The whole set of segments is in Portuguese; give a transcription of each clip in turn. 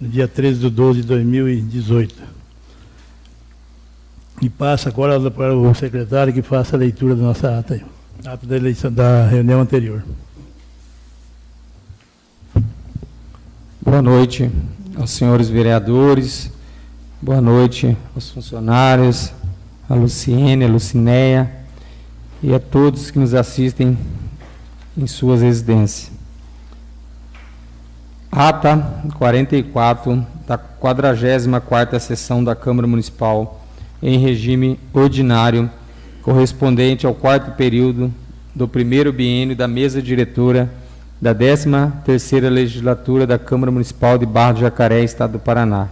no dia 13 de 12 de 2018. E passa agora para o secretário que faça a leitura da nossa ata, ata da eleição da reunião anterior. Boa noite aos senhores vereadores, boa noite aos funcionários, a Luciene, a Lucinéia e a todos que nos assistem em suas residências. Ata 44 da 44ª sessão da Câmara Municipal em regime ordinário, correspondente ao quarto período do primeiro biênio da mesa diretora da 13ª legislatura da Câmara Municipal de Barra do Jacaré, Estado do Paraná.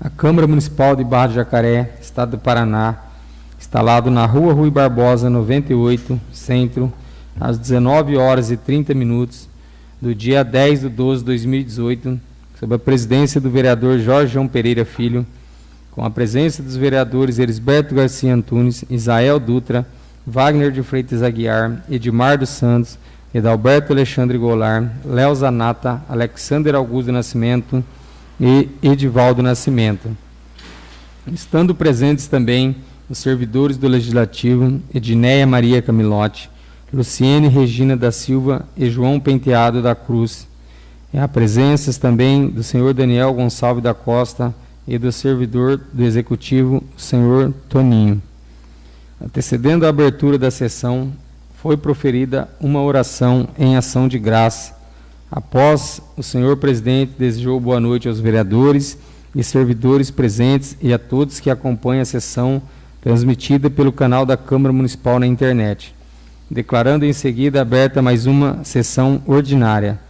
A Câmara Municipal de Barra do Jacaré, Estado do Paraná, instalado na Rua Rui Barbosa, 98, Centro, às 19 horas e 30 minutos, do dia 10 de 12 de 2018, sob a presidência do vereador Jorge João Pereira Filho, com a presença dos vereadores Elisberto Garcia Antunes, Isael Dutra, Wagner de Freitas Aguiar, Edmar dos Santos, Edalberto Alexandre Goulart, Léo Zanata, Alexander Augusto Nascimento e Edivaldo Nascimento. Estando presentes também os servidores do Legislativo, Edneia Maria Camilotti, Luciene Regina da Silva e João Penteado da Cruz. E a presença também do senhor Daniel Gonçalves da Costa e do servidor do Executivo, senhor Toninho. Antecedendo a abertura da sessão, foi proferida uma oração em ação de graça. Após, o senhor presidente desejou boa noite aos vereadores e servidores presentes e a todos que acompanham a sessão transmitida pelo canal da Câmara Municipal na internet, declarando em seguida aberta mais uma sessão ordinária.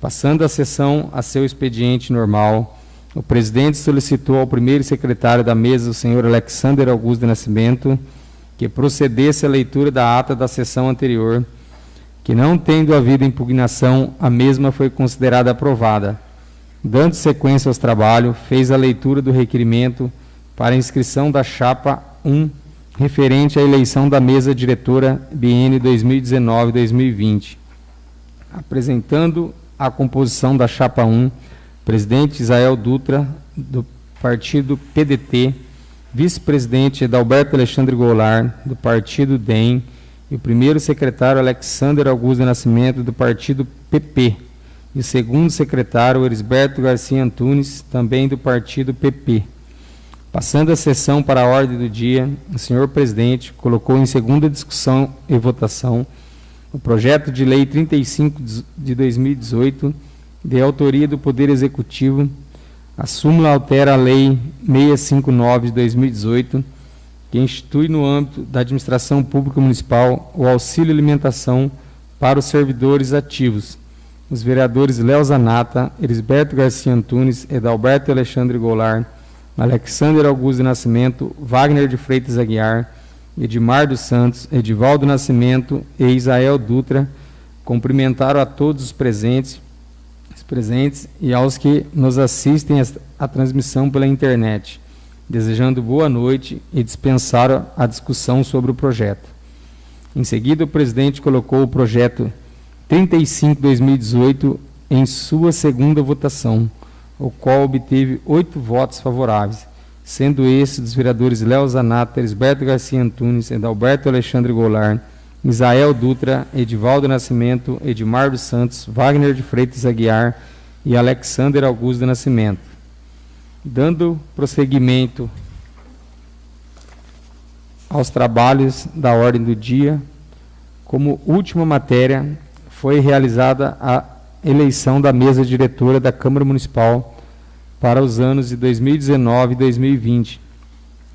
Passando a sessão a seu expediente normal, o presidente solicitou ao primeiro secretário da mesa, o senhor Alexander Augusto de Nascimento, que procedesse à leitura da ata da sessão anterior, que não tendo havido impugnação, a mesma foi considerada aprovada. Dando sequência aos trabalhos, fez a leitura do requerimento para inscrição da chapa 1, referente à eleição da mesa diretora BN 2019-2020. Apresentando a composição da chapa 1, presidente Isael Dutra, do partido PDT, vice-presidente Edalberto Alexandre Goulart, do partido DEM, e o primeiro secretário Alexander Augusto Nascimento, do partido PP, e o segundo secretário Erisberto Garcia Antunes, também do partido PP. Passando a sessão para a ordem do dia, o senhor presidente colocou em segunda discussão e votação o projeto de lei 35 de 2018, de autoria do Poder Executivo, a súmula altera a Lei 659 de 2018, que institui no âmbito da administração pública municipal o auxílio alimentação para os servidores ativos. Os vereadores Léo Zanata, Elisberto Garcia Antunes, Edalberto Alexandre Goulart, Alexander Augusto de Nascimento, Wagner de Freitas Aguiar, Edmar dos Santos, Edivaldo Nascimento e Isael Dutra cumprimentaram a todos os presentes presentes e aos que nos assistem à transmissão pela internet, desejando boa noite e dispensaram a discussão sobre o projeto. Em seguida, o presidente colocou o projeto 35-2018 em sua segunda votação, o qual obteve oito votos favoráveis, sendo esses dos vereadores Léo Zanata, Esberto Garcia Antunes, Edalberto Alexandre Goulart, Isael Dutra, Edivaldo Nascimento, Edmar dos Santos, Wagner de Freitas Aguiar e Alexander Augusto Nascimento. Dando prosseguimento aos trabalhos da ordem do dia, como última matéria, foi realizada a eleição da mesa diretora da Câmara Municipal para os anos de 2019 e 2020.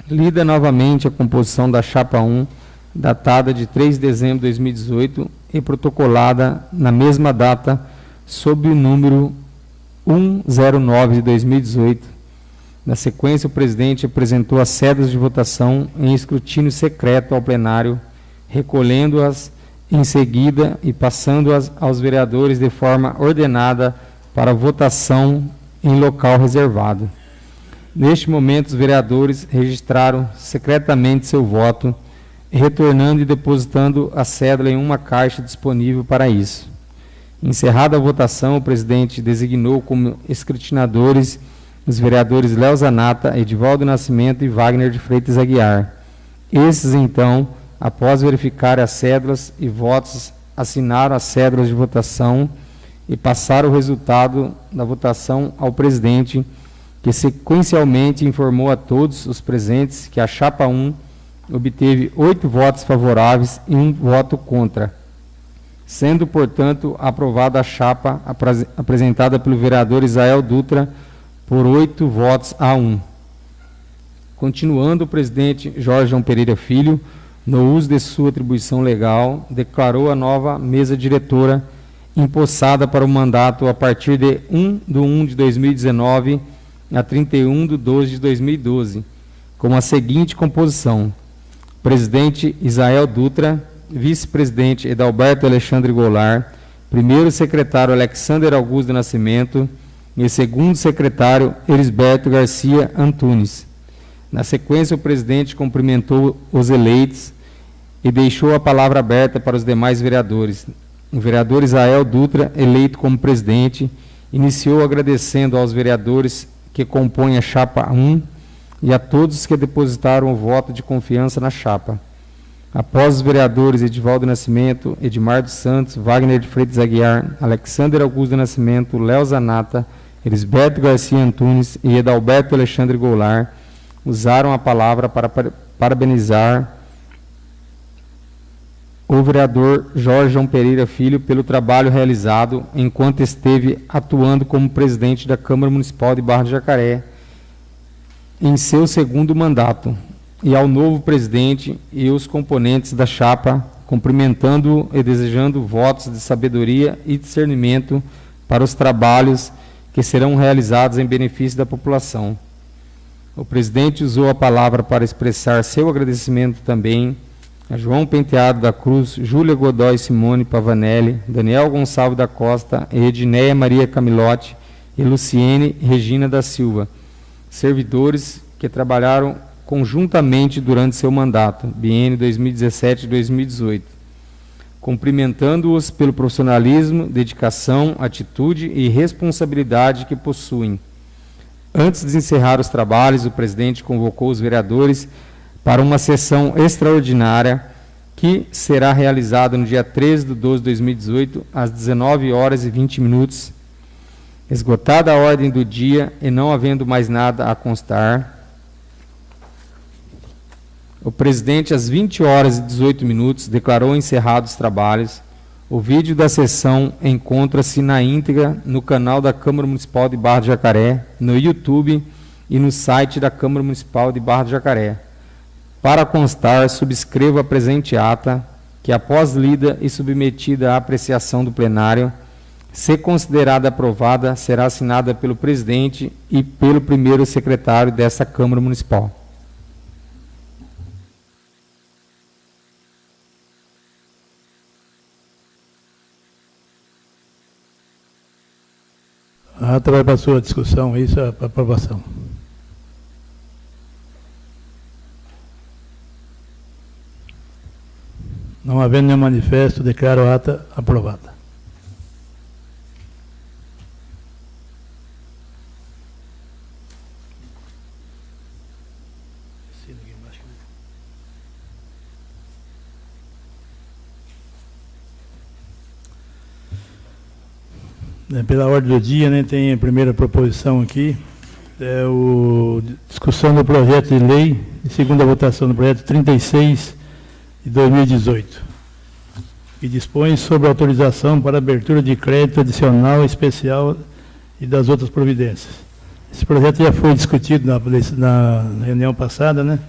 Lida novamente a composição da Chapa 1, datada de 3 de dezembro de 2018 e protocolada na mesma data sob o número 109 de 2018. Na sequência, o presidente apresentou as sedas de votação em escrutínio secreto ao plenário, recolhendo-as em seguida e passando-as aos vereadores de forma ordenada para votação em local reservado. Neste momento, os vereadores registraram secretamente seu voto retornando e depositando a cédula em uma caixa disponível para isso. Encerrada a votação, o presidente designou como escrutinadores os vereadores Léo Zanata, Edivaldo Nascimento e Wagner de Freitas Aguiar. Esses, então, após verificar as cédulas e votos, assinaram as cédulas de votação e passaram o resultado da votação ao presidente, que sequencialmente informou a todos os presentes que a chapa 1 obteve oito votos favoráveis e um voto contra, sendo, portanto, aprovada a chapa apresentada pelo vereador Israel Dutra por oito votos a um. Continuando, o presidente Jorge João Pereira Filho, no uso de sua atribuição legal, declarou a nova mesa diretora empossada para o mandato a partir de 1 de 1 de 2019 a 31 de 12 de 2012, com a seguinte composição: presidente Isael Dutra, vice-presidente Edalberto Alexandre Goulart, primeiro secretário Alexander Augusto Nascimento e segundo secretário Elisberto Garcia Antunes. Na sequência, o presidente cumprimentou os eleitos e deixou a palavra aberta para os demais vereadores. O vereador Isael Dutra, eleito como presidente, iniciou agradecendo aos vereadores que compõem a chapa 1 e a todos que depositaram o voto de confiança na chapa. Após os vereadores Edivaldo Nascimento, Edmar dos Santos, Wagner de Freitas Aguiar, Alexander Augusto Nascimento, Léo Zanata, Elisberto Garcia Antunes e Edalberto Alexandre Goulart usaram a palavra para parabenizar o vereador Jorge João Pereira Filho pelo trabalho realizado enquanto esteve atuando como presidente da Câmara Municipal de Barra de Jacaré em seu segundo mandato, e ao novo presidente e os componentes da chapa, cumprimentando e desejando votos de sabedoria e discernimento para os trabalhos que serão realizados em benefício da população. O presidente usou a palavra para expressar seu agradecimento também a João Penteado da Cruz, Júlia Godoy Simone Pavanelli, Daniel Gonçalves da Costa, Edneia Maria Camilotti e Luciene Regina da Silva, servidores que trabalharam conjuntamente durante seu mandato, biênio 2017-2018, cumprimentando-os pelo profissionalismo, dedicação, atitude e responsabilidade que possuem. Antes de encerrar os trabalhos, o presidente convocou os vereadores para uma sessão extraordinária que será realizada no dia 13 de 12 de 2018, às 19 horas e 20 minutos. Esgotada a ordem do dia e não havendo mais nada a constar, o presidente, às 20 horas e 18 minutos, declarou encerrados os trabalhos. O vídeo da sessão encontra-se na íntegra no canal da Câmara Municipal de Barra de Jacaré, no YouTube e no site da Câmara Municipal de Barra de Jacaré. Para constar, subscrevo a presente ata, que após lida e submetida à apreciação do plenário, se considerada aprovada, será assinada pelo presidente e pelo primeiro secretário dessa Câmara Municipal. Ata vai para a sua discussão, isso é para aprovação. Não havendo nenhum manifesto, declaro a ata aprovada. É, pela ordem do dia, né, tem a primeira proposição aqui, é o discussão do projeto de lei e segunda votação do projeto 36 de 2018, que dispõe sobre autorização para abertura de crédito adicional especial e das outras providências. Esse projeto já foi discutido na, na reunião passada, né?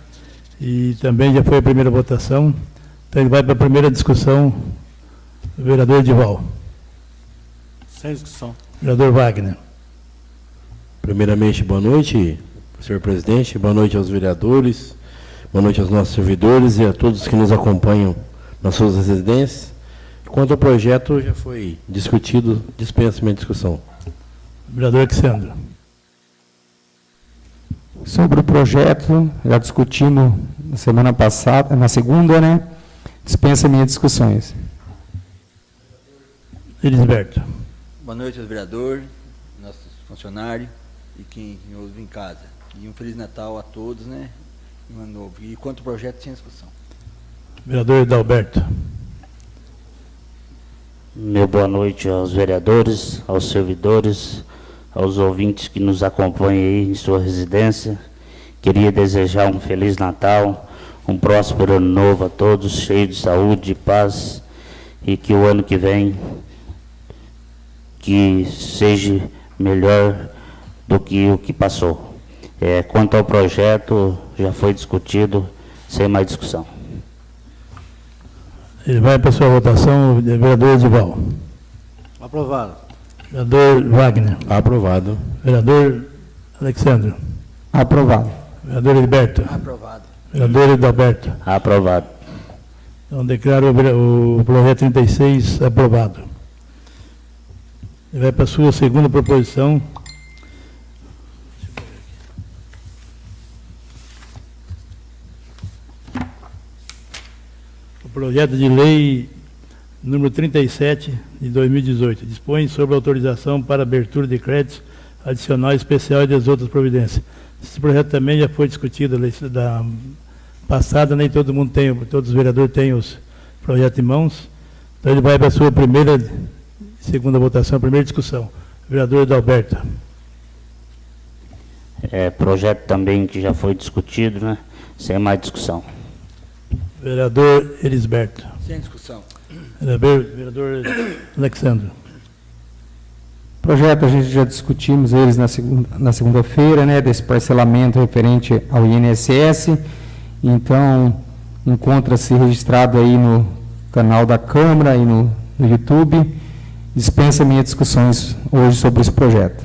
E também já foi a primeira votação. Então ele vai para a primeira discussão, vereador Edival. Sem discussão. Vereador Wagner. Primeiramente, boa noite, senhor presidente, boa noite aos vereadores, Boa noite aos nossos servidores e a todos que nos acompanham nas suas residências. Quanto ao projeto, já foi discutido, dispensa minha discussão. Vereador Alexandre. Sobre o projeto, já discutimos na semana passada, na segunda, né? Dispensa minhas discussões. Elisberto. Boa noite aos vereadores, nossos funcionários e quem ouve em casa. E um Feliz Natal a todos, né? E um ano novo. E quanto ao projeto, sem discussão. Vereador Edalberto. Meu boa noite aos vereadores, aos servidores, aos ouvintes que nos acompanham aí em sua residência. Queria desejar um Feliz Natal, um próspero ano novo a todos, cheio de saúde, de paz, e que o ano que vem que seja melhor do que o que passou. É, quanto ao projeto, já foi discutido, sem mais discussão. Ele vai para a sua votação, vereador Edival. Aprovado. Vereador Wagner. Aprovado. Vereador Alexandre. Aprovado. Vereador Heriberto. Aprovado. Vereador Edalberto. Aprovado. Então, declaro o projeto 36 aprovado. Vai para a sua segunda proposição. O projeto de lei número 37 de 2018 dispõe sobre autorização para abertura de créditos adicional especial e das outras providências. Esse projeto também já foi discutido da passada, nem todo mundo tem, todos os vereadores têm os projetos em mãos. Então ele vai para a sua primeira, segunda votação, primeira discussão. Vereador Adalberto. É, projeto também que já foi discutido, né? Sem mais discussão. Vereador Elisberto. Sem discussão. Vereador, vereador Alexandre. Projeto a gente já discutimos eles na segunda na segunda-feira, né, desse parcelamento referente ao INSS. Então, encontra-se registrado aí no canal da Câmara e no, no YouTube. Dispensa minhas discussões hoje sobre esse projeto.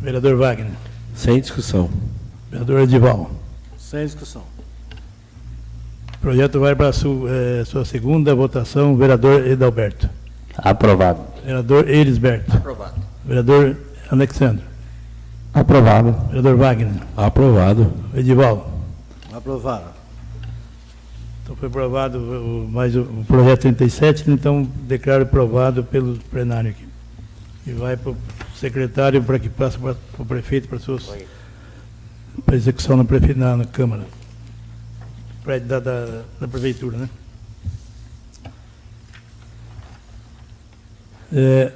Vereador Wagner. Sem discussão. Vereador Edival. Sem discussão. O projeto vai para a sua, eh, sua segunda votação. Vereador Edalberto. Aprovado. Vereador Elisberto. Aprovado. Vereador Alexandre. Aprovado. Vereador Wagner. Aprovado. Edival. Aprovado. Então foi aprovado o, mais o, o projeto 37, então declaro aprovado pelo plenário aqui. E vai para o secretário para que passe para o prefeito para suas para execução na, prefe, na, na Câmara. Prédio da, da, da Prefeitura, né? É,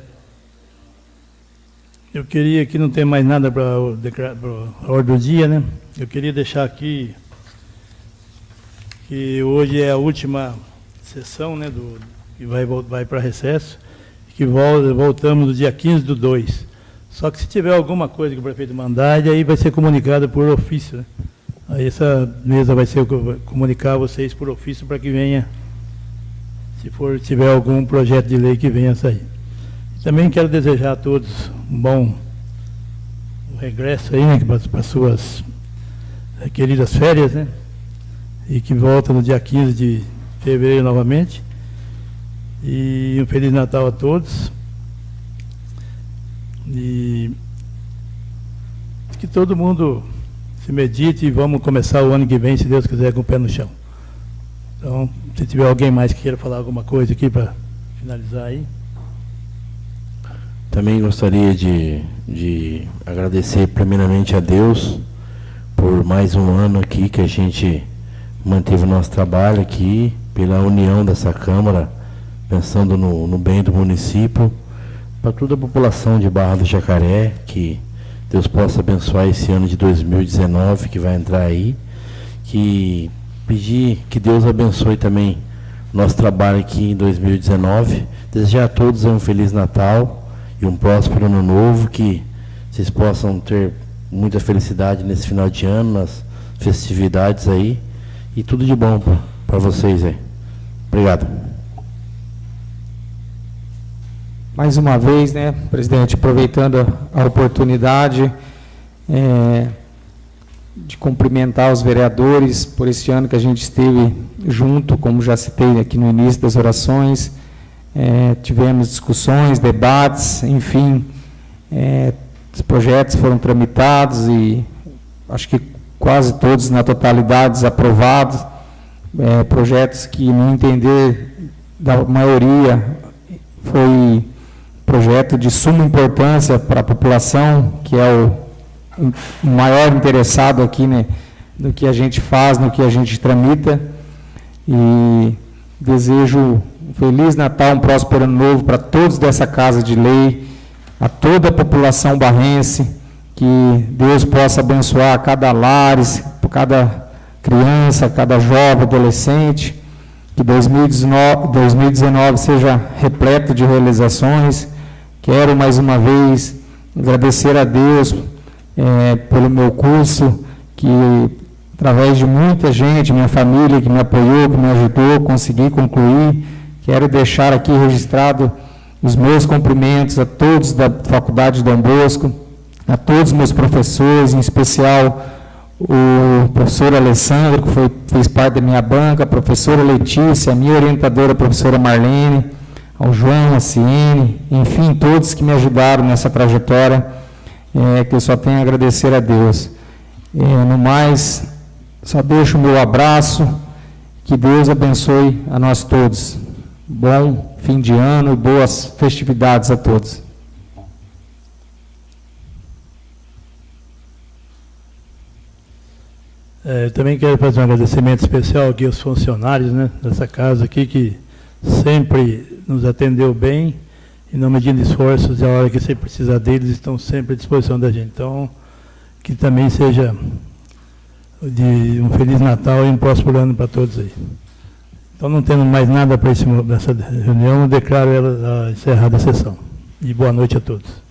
eu queria que não tem mais nada para a ordem do dia, né? Eu queria deixar aqui que hoje é a última sessão, né, do, que vai, vai para recesso, que vol- voltamos no dia 15 do 2. Só que se tiver alguma coisa que o prefeito mandar, aí vai ser comunicado por ofício, né? Aí essa mesa vai ser comunicar a vocês por ofício para que venha, se for tiver algum projeto de lei que venha a sair. Também quero desejar a todos um bom regresso aí, né, para as suas eh, queridas férias, né? E que volta no dia 15 de fevereiro novamente. E um Feliz Natal a todos. E que todo mundo se medite e vamos começar o ano que vem, se Deus quiser, com o pé no chão. Então, se tiver alguém mais que queira falar alguma coisa aqui para finalizar aí. Também gostaria de, de agradecer primeiramente a Deus por mais um ano aqui que a gente manteve o nosso trabalho aqui, pela união dessa Câmara, pensando no, no bem do município, para toda a população de Barra do Jacaré, que Deus possa abençoar esse ano de 2019 que vai entrar aí, que pedir que Deus abençoe também nosso trabalho aqui em 2019, desejar a todos um Feliz Natal e um próspero ano novo, que vocês possam ter muita felicidade nesse final de ano, nas festividades aí, e tudo de bom para vocês aí. Obrigado. Mais uma vez, né, presidente, aproveitando a, oportunidade é, de cumprimentar os vereadores por este ano que a gente esteve junto, como já citei aqui no início das orações, é, tivemos discussões, debates, enfim, é, os projetos foram tramitados e acho que quase todos na totalidade aprovados, é, projetos que, no entender da maioria, foi projeto de suma importância para a população, que é o, o maior interessado aqui né, no que a gente faz, no que a gente tramita. E desejo um Feliz Natal, um próspero ano novo para todos dessa Casa de Lei, a toda a população barrense, que Deus possa abençoar cada lares, cada criança, cada jovem, adolescente, que 2019, 2019 seja repleto de realizações. Quero mais uma vez agradecer a Deus é, pelo meu curso, que através de muita gente, minha família que me apoiou, que me ajudou, consegui concluir. Quero deixar aqui registrado os meus cumprimentos a todos da Faculdade Dom Bosco, a todos os meus professores, em especial o professor Alessandro, que foi, fez parte da minha banca, a professora Letícia, a minha orientadora, a professora Marlene, ao João, a Ciene, enfim, todos que me ajudaram nessa trajetória, é, que eu só tenho a agradecer a Deus. É, no mais, só deixo o meu abraço, que Deus abençoe a nós todos. Bom fim de ano e boas festividades a todos. É, também quero fazer um agradecimento especial aqui aos funcionários né, dessa casa aqui, que sempre nos atendeu bem e não medindo esforços, e a hora que você precisa deles, estão sempre à disposição da gente. Então, que também seja de um Feliz Natal e um próximo ano para todos aí. Então, não tendo mais nada para essa reunião, eu declaro ela encerrada a sessão. E boa noite a todos.